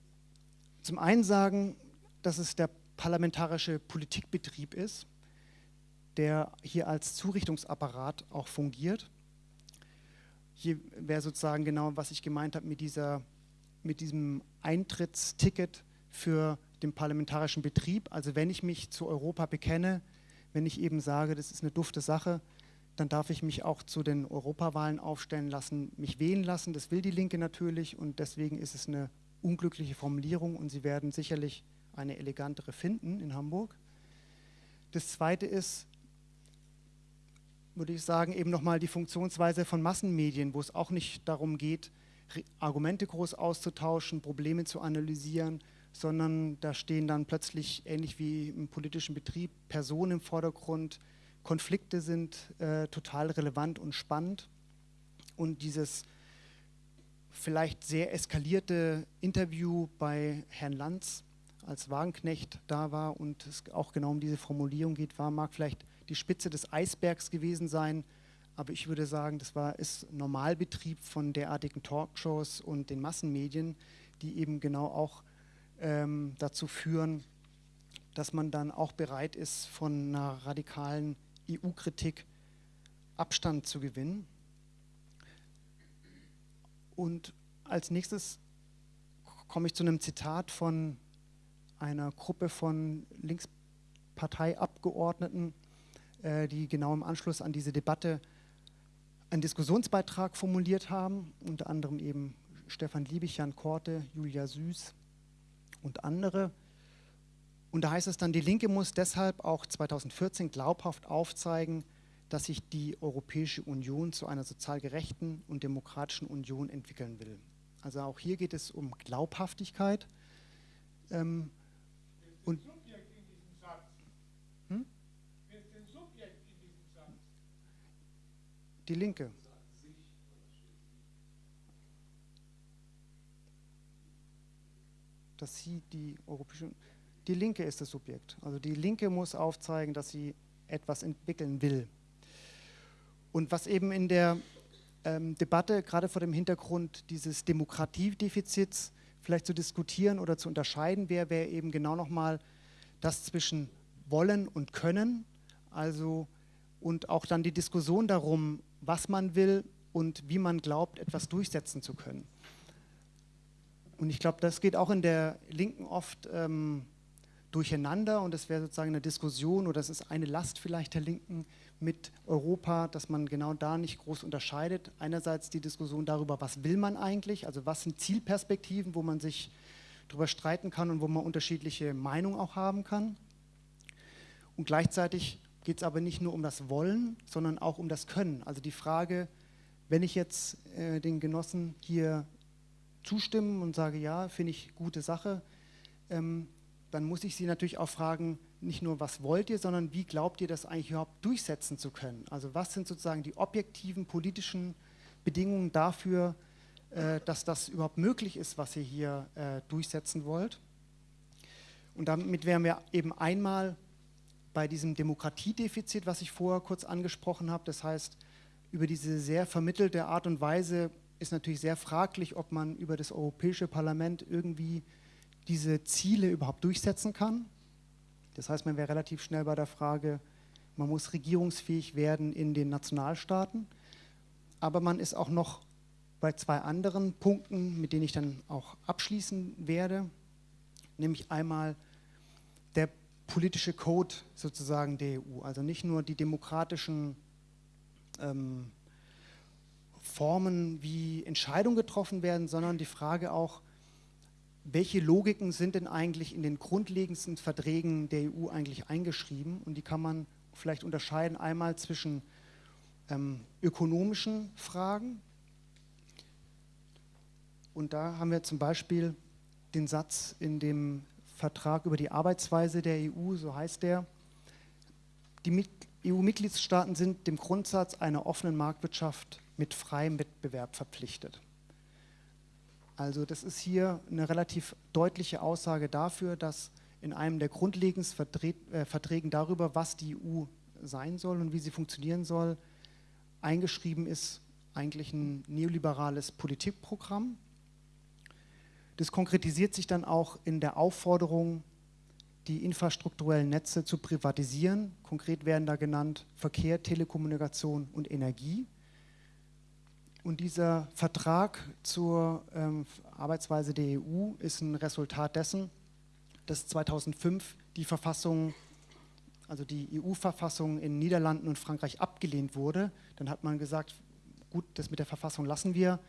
S1: zum einen sagen, dass es der parlamentarische Politikbetrieb ist, der hier als Zurichtungsapparat auch fungiert. Hier wäre sozusagen genau, was ich gemeint habe mit, mit diesem Eintrittsticket für den parlamentarischen Betrieb. Also wenn ich mich zu Europa bekenne, wenn ich eben sage, das ist eine dufte Sache, dann darf ich mich auch zu den Europawahlen aufstellen lassen, mich wählen lassen. Das will die Linke natürlich und deswegen ist es eine unglückliche Formulierung und Sie werden sicherlich eine elegantere finden in Hamburg. Das Zweite ist, würde ich sagen, eben nochmal die Funktionsweise von Massenmedien, wo es auch nicht darum geht, Argumente groß auszutauschen, Probleme zu analysieren, sondern da stehen dann plötzlich, ähnlich wie im politischen Betrieb, Personen im Vordergrund, Konflikte sind äh, total relevant und spannend. Und dieses vielleicht sehr eskalierte Interview bei Herrn Lanz, als Wagenknecht da war und es auch genau um diese Formulierung geht, war, mag vielleicht die Spitze des Eisbergs gewesen sein, aber ich würde sagen, das war, ist Normalbetrieb von derartigen Talkshows und den Massenmedien, die eben genau auch ähm, dazu führen, dass man dann auch bereit ist, von einer radikalen EU-Kritik Abstand zu gewinnen. Und als nächstes komme ich zu einem Zitat von einer Gruppe von Linksparteiabgeordneten, die genau im Anschluss an diese Debatte einen Diskussionsbeitrag formuliert haben, unter anderem eben Stefan Liebig, Jan Korte, Julia Süß und andere. Und da heißt es dann, die Linke muss deshalb auch 2014 glaubhaft aufzeigen, dass sich die Europäische Union zu einer sozial gerechten und demokratischen Union entwickeln will. Also auch hier geht es um Glaubhaftigkeit. Ähm, und Die Linke. Dass sie die Europäische Die Linke ist das Subjekt. Also die Linke muss aufzeigen, dass sie etwas entwickeln will. Und was eben in der ähm, Debatte, gerade vor dem Hintergrund dieses Demokratiedefizits, vielleicht zu diskutieren oder zu unterscheiden wäre, wäre eben genau nochmal das zwischen wollen und können, also und auch dann die Diskussion darum, was man will und wie man glaubt, etwas durchsetzen zu können. Und ich glaube, das geht auch in der Linken oft ähm, durcheinander und das wäre sozusagen eine Diskussion oder das ist eine Last vielleicht der Linken, mit Europa, dass man genau da nicht groß unterscheidet. Einerseits die Diskussion darüber, was will man eigentlich, also was sind Zielperspektiven, wo man sich darüber streiten kann und wo man unterschiedliche Meinungen auch haben kann. Und gleichzeitig geht es aber nicht nur um das Wollen, sondern auch um das Können. Also die Frage, wenn ich jetzt äh, den Genossen hier zustimmen und sage, ja, finde ich gute Sache, ähm, dann muss ich sie natürlich auch fragen, nicht nur, was wollt ihr, sondern wie glaubt ihr, das eigentlich überhaupt durchsetzen zu können? Also was sind sozusagen die objektiven politischen Bedingungen dafür, äh, dass das überhaupt möglich ist, was ihr hier äh, durchsetzen wollt? Und damit wären wir eben einmal bei diesem Demokratiedefizit, was ich vorher kurz angesprochen habe. Das heißt, über diese sehr vermittelte Art und Weise ist natürlich sehr fraglich, ob man über das Europäische Parlament irgendwie diese Ziele überhaupt durchsetzen kann. Das heißt, man wäre relativ schnell bei der Frage, man muss regierungsfähig werden in den Nationalstaaten. Aber man ist auch noch bei zwei anderen Punkten, mit denen ich dann auch abschließen werde, nämlich einmal der politische Code sozusagen der EU. Also nicht nur die demokratischen ähm, Formen, wie Entscheidungen getroffen werden, sondern die Frage auch, welche Logiken sind denn eigentlich in den grundlegendsten Verträgen der EU eigentlich eingeschrieben und die kann man vielleicht unterscheiden einmal zwischen ähm, ökonomischen Fragen und da haben wir zum Beispiel den Satz in dem Vertrag über die Arbeitsweise der EU, so heißt der, die EU-Mitgliedstaaten sind dem Grundsatz einer offenen Marktwirtschaft mit freiem Wettbewerb verpflichtet. Also das ist hier eine relativ deutliche Aussage dafür, dass in einem der grundlegendsten äh, Verträgen darüber, was die EU sein soll und wie sie funktionieren soll, eingeschrieben ist eigentlich ein neoliberales Politikprogramm. Das konkretisiert sich dann auch in der Aufforderung, die infrastrukturellen Netze zu privatisieren. Konkret werden da genannt Verkehr, Telekommunikation und Energie. Und dieser Vertrag zur ähm, Arbeitsweise der EU ist ein Resultat dessen, dass 2005 die Verfassung, also die EU-Verfassung in Niederlanden und Frankreich abgelehnt wurde. Dann hat man gesagt, gut, das mit der Verfassung lassen wir.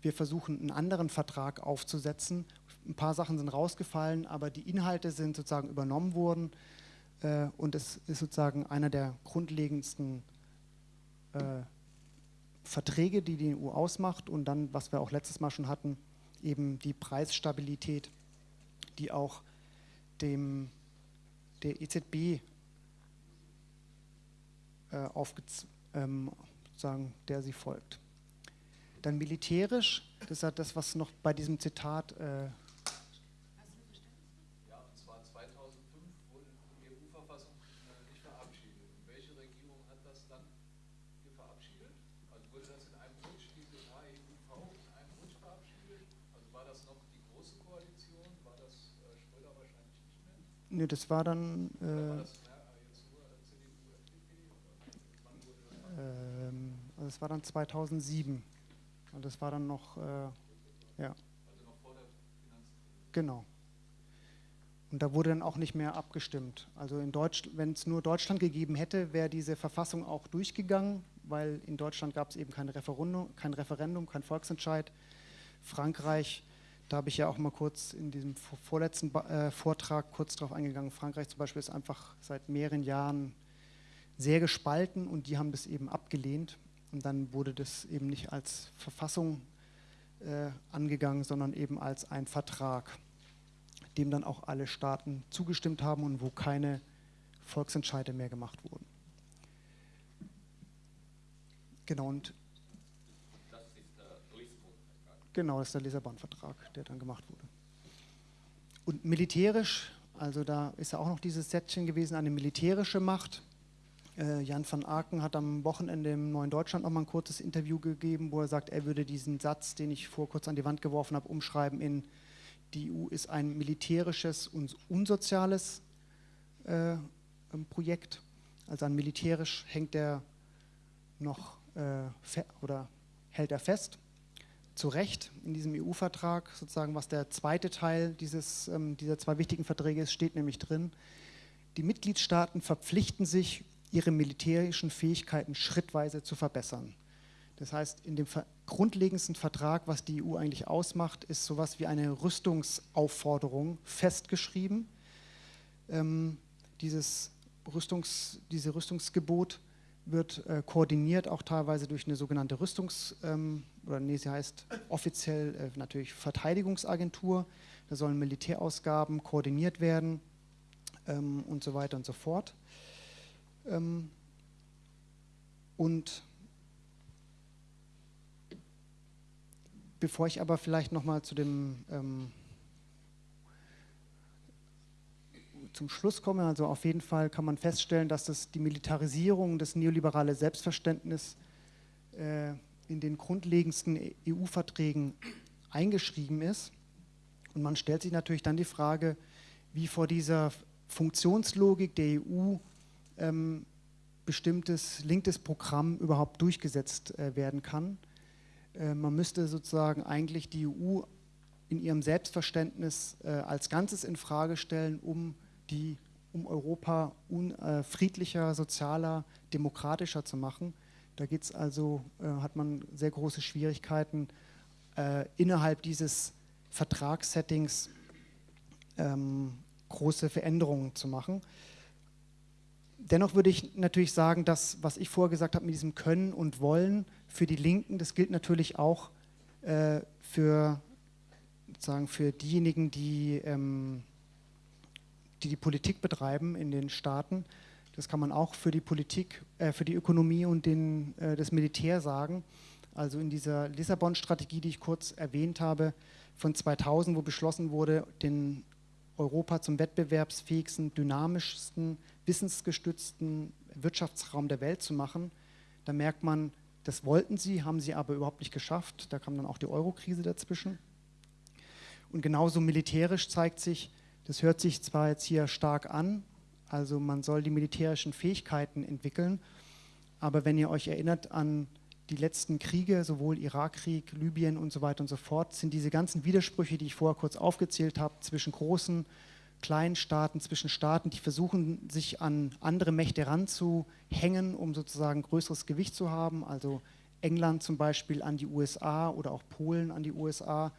S1: Wir versuchen einen anderen Vertrag aufzusetzen. Ein paar Sachen sind rausgefallen, aber die Inhalte sind sozusagen übernommen worden. Äh, und es ist sozusagen einer der grundlegendsten äh, Verträge, die die EU ausmacht und dann, was wir auch letztes Mal schon hatten, eben die Preisstabilität, die auch dem, der EZB äh, ähm, sozusagen, der sie folgt. Dann militärisch, das ist das, was noch bei diesem Zitat äh, Ne, das war dann. Äh, ähm, also das war dann 2007. Und das war dann noch, äh, ja. Genau. Und da wurde dann auch nicht mehr abgestimmt. Also in Deutsch, wenn es nur Deutschland gegeben hätte, wäre diese Verfassung auch durchgegangen, weil in Deutschland gab es eben kein Referendum, kein Referendum, kein Volksentscheid. Frankreich da habe ich ja auch mal kurz in diesem vorletzten äh, Vortrag kurz darauf eingegangen. Frankreich zum Beispiel ist einfach seit mehreren Jahren sehr gespalten und die haben das eben abgelehnt. Und dann wurde das eben nicht als Verfassung äh, angegangen, sondern eben als ein Vertrag, dem dann auch alle Staaten zugestimmt haben und wo keine Volksentscheide mehr gemacht wurden. Genau, und Genau, das ist der Lissabon-Vertrag, der dann gemacht wurde. Und militärisch, also da ist ja auch noch dieses Sätzchen gewesen, eine militärische Macht. Äh, Jan van Aken hat am Wochenende im Neuen Deutschland noch mal ein kurzes Interview gegeben, wo er sagt, er würde diesen Satz, den ich vor kurz an die Wand geworfen habe, umschreiben in die EU ist ein militärisches und unsoziales äh, Projekt. Also an militärisch hängt er noch äh, oder hält er fest zu Recht in diesem EU-Vertrag, sozusagen was der zweite Teil dieses, ähm, dieser zwei wichtigen Verträge ist, steht nämlich drin, die Mitgliedstaaten verpflichten sich, ihre militärischen Fähigkeiten schrittweise zu verbessern. Das heißt, in dem grundlegendsten Vertrag, was die EU eigentlich ausmacht, ist sowas wie eine Rüstungsaufforderung festgeschrieben. Ähm, dieses Rüstungs, diese Rüstungsgebot wird äh, koordiniert auch teilweise durch eine sogenannte Rüstungs- ähm, oder nee, sie heißt offiziell äh, natürlich Verteidigungsagentur. Da sollen Militärausgaben koordiniert werden ähm, und so weiter und so fort. Ähm, und bevor ich aber vielleicht nochmal zu dem ähm, zum Schluss komme, also auf jeden Fall kann man feststellen, dass das die Militarisierung, das neoliberale Selbstverständnis äh, in den grundlegendsten EU-Verträgen eingeschrieben ist. Und man stellt sich natürlich dann die Frage, wie vor dieser Funktionslogik der EU ähm, bestimmtes linkes Programm überhaupt durchgesetzt äh, werden kann. Äh, man müsste sozusagen eigentlich die EU in ihrem Selbstverständnis äh, als Ganzes in Frage stellen, um die um Europa un, äh, friedlicher, sozialer, demokratischer zu machen. Da geht's also, äh, hat man sehr große Schwierigkeiten, äh, innerhalb dieses Vertragssettings ähm, große Veränderungen zu machen. Dennoch würde ich natürlich sagen, dass, was ich vorher gesagt habe mit diesem Können und Wollen für die Linken, das gilt natürlich auch äh, für, sozusagen für diejenigen, die ähm, die die Politik betreiben in den Staaten. Das kann man auch für die Politik, äh, für die Ökonomie und den, äh, das Militär sagen. Also in dieser Lissabon-Strategie, die ich kurz erwähnt habe, von 2000, wo beschlossen wurde, den Europa zum wettbewerbsfähigsten, dynamischsten, wissensgestützten Wirtschaftsraum der Welt zu machen, da merkt man, das wollten sie, haben sie aber überhaupt nicht geschafft. Da kam dann auch die Euro-Krise dazwischen. Und genauso militärisch zeigt sich, das hört sich zwar jetzt hier stark an, also man soll die militärischen Fähigkeiten entwickeln, aber wenn ihr euch erinnert an die letzten Kriege, sowohl Irakkrieg, Libyen und so weiter und so fort, sind diese ganzen Widersprüche, die ich vorher kurz aufgezählt habe, zwischen großen, kleinen Staaten, zwischen Staaten, die versuchen, sich an andere Mächte ranzuhängen, um sozusagen größeres Gewicht zu haben, also England zum Beispiel an die USA oder auch Polen an die USA,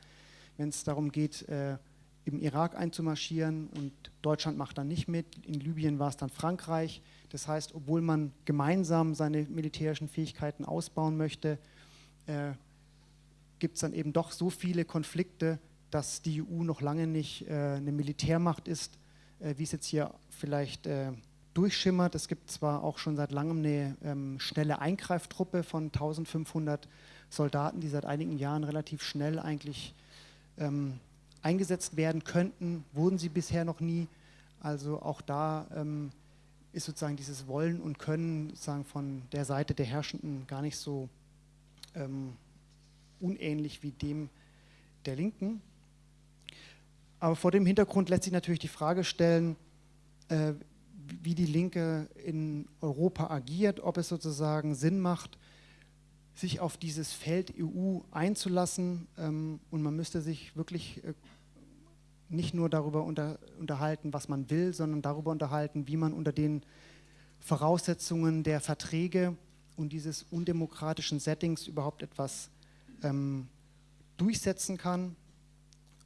S1: wenn es darum geht, äh, im Irak einzumarschieren. Und Deutschland macht dann nicht mit, in Libyen war es dann Frankreich. Das heißt, obwohl man gemeinsam seine militärischen Fähigkeiten ausbauen möchte, äh, gibt es dann eben doch so viele Konflikte, dass die EU noch lange nicht äh, eine Militärmacht ist, äh, wie es jetzt hier vielleicht äh, durchschimmert. Es gibt zwar auch schon seit langem eine ähm, schnelle Eingreiftruppe von 1500 Soldaten, die seit einigen Jahren relativ schnell eigentlich ähm, eingesetzt werden könnten, wurden sie bisher noch nie. Also auch da ähm, ist sozusagen dieses Wollen und Können sozusagen von der Seite der Herrschenden gar nicht so ähm, unähnlich wie dem der Linken. Aber vor dem Hintergrund lässt sich natürlich die Frage stellen, äh, wie die Linke in Europa agiert, ob es sozusagen Sinn macht, sich auf dieses Feld EU einzulassen. Ähm, und man müsste sich wirklich äh, nicht nur darüber unter, unterhalten, was man will, sondern darüber unterhalten, wie man unter den Voraussetzungen der Verträge und dieses undemokratischen Settings überhaupt etwas ähm, durchsetzen kann.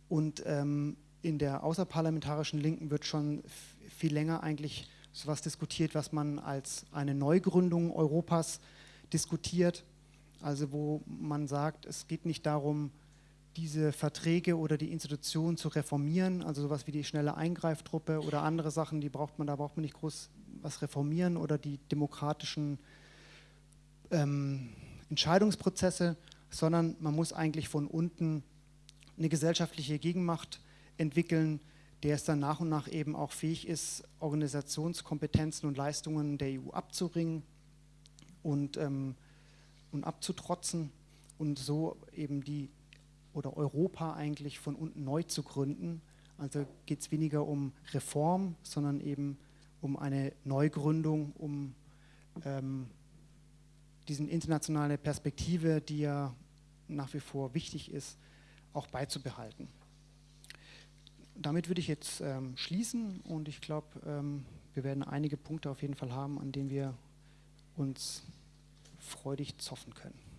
S1: Und ähm, in der außerparlamentarischen Linken wird schon viel länger eigentlich so etwas diskutiert, was man als eine Neugründung Europas diskutiert. Also wo man sagt, es geht nicht darum, diese Verträge oder die Institutionen zu reformieren, also sowas wie die schnelle Eingreiftruppe oder andere Sachen, die braucht man, da braucht man nicht groß was reformieren oder die demokratischen ähm, Entscheidungsprozesse, sondern man muss eigentlich von unten eine gesellschaftliche Gegenmacht entwickeln, der es dann nach und nach eben auch fähig ist, Organisationskompetenzen und Leistungen der EU abzuringen und, ähm, und abzutrotzen und so eben die oder Europa eigentlich von unten neu zu gründen. Also geht es weniger um Reform, sondern eben um eine Neugründung, um ähm, diese internationale Perspektive, die ja nach wie vor wichtig ist, auch beizubehalten. Damit würde ich jetzt ähm, schließen und ich glaube, ähm, wir werden einige Punkte auf jeden Fall haben, an denen wir uns freudig zoffen können.